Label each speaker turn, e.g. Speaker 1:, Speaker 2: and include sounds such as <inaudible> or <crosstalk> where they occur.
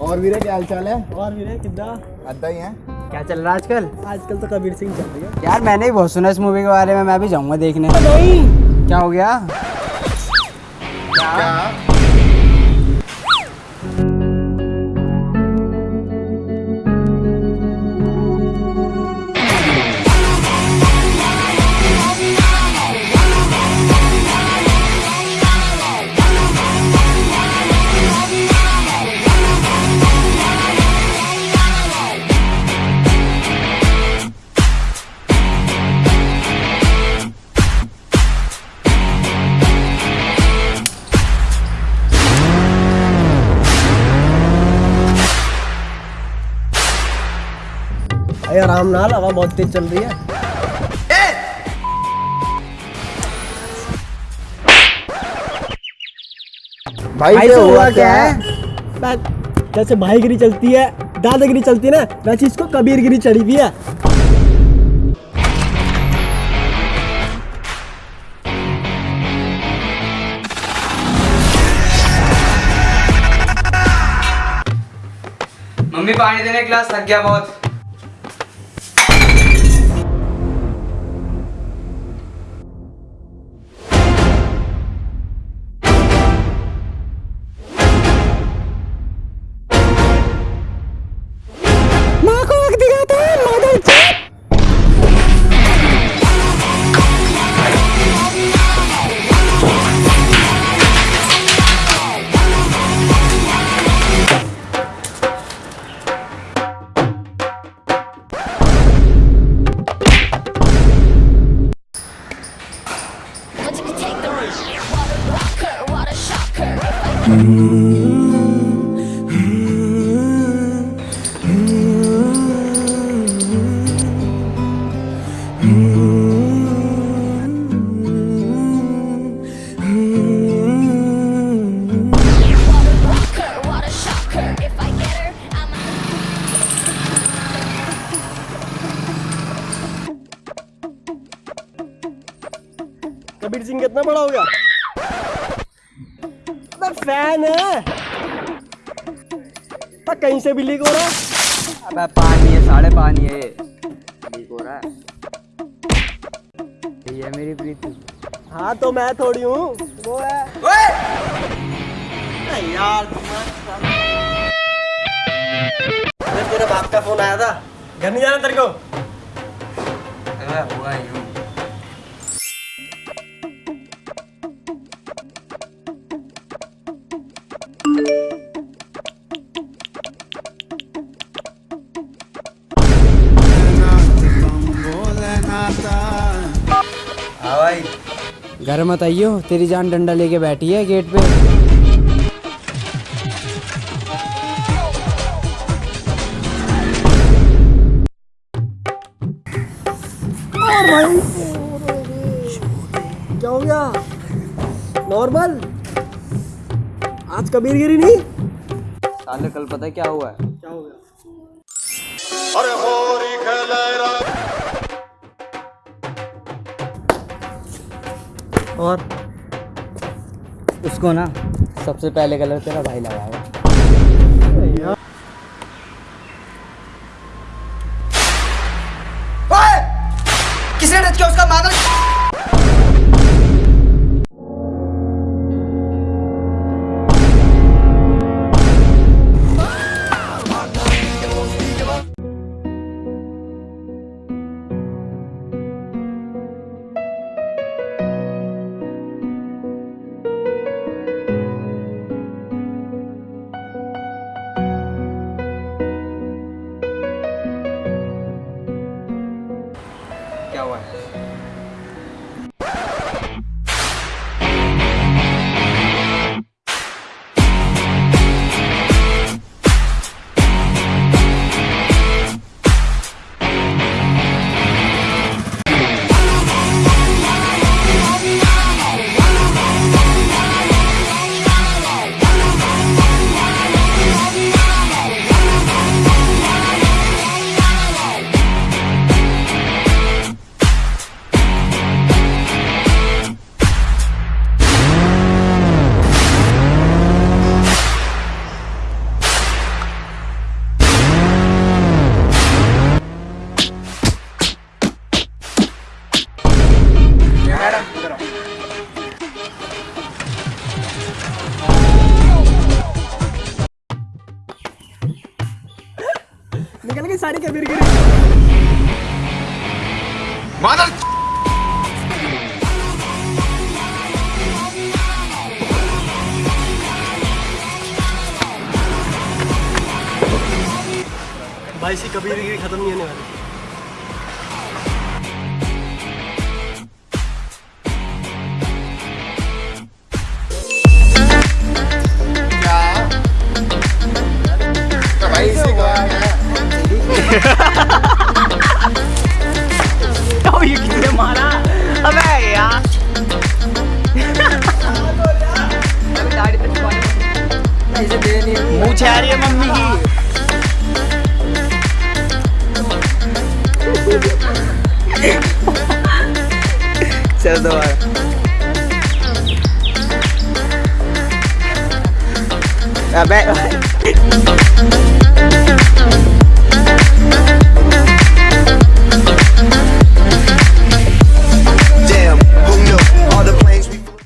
Speaker 1: और वीरे क्या हाल चाल है?
Speaker 2: और वीरे कितना
Speaker 1: अद्दा ही है।
Speaker 3: क्या चल रहा है आजकल?
Speaker 2: आजकल तो कबीर सिंह चल रही है।
Speaker 3: यार मैंने भी बहुत सुना इस मूवी के बारे में मैं भी जाऊँगा देखने।
Speaker 2: नहीं।
Speaker 3: क्या हो गया?
Speaker 1: क्या?
Speaker 2: अरे आराम नाल हवा बहुत तेज चल रही है।
Speaker 1: भाई
Speaker 3: भाई
Speaker 1: से हुआ
Speaker 3: हुआ
Speaker 1: क्या? है
Speaker 2: जैसे भाईगिरी चलती है दादागिरी चलती है ना वैसे इसको कबीरगिरी चढ़ी हुई है।
Speaker 3: मम्मी पानी देने क्लास थक गया बहुत।
Speaker 2: कबीर सिंह कितना बड़ा हो गया अबे फ़ैन है तो कहीं से भी लीक हो रहा है?
Speaker 3: अबे पानी है साढ़े पानी है ये। लीक हो रहा है। ये मेरी प्रीति।
Speaker 2: हाँ तो मैं थोड़ी हूँ। वो है। यार तेरे बाप का फ़ोन आया था। घर नहीं जाना तेरे को?
Speaker 3: हुआ ही भाई। घर मत आइयो तेरी जान डंडा लेके बैठी है गेट पे।
Speaker 2: क्या हो गया? नॉर्मल आज कबीरगिरी नहीं?
Speaker 3: साले कल पता है क्या हुआ है?
Speaker 2: क्या हो गया? और
Speaker 3: उसको ना सबसे पहले कलर तेरा भाई लगाएगा किसने टच किया? उसका मानो सारी कबीर गिरी। भाई सी कबीर गिरी खत्म नहीं होने वाली।
Speaker 4: अबे <laughs>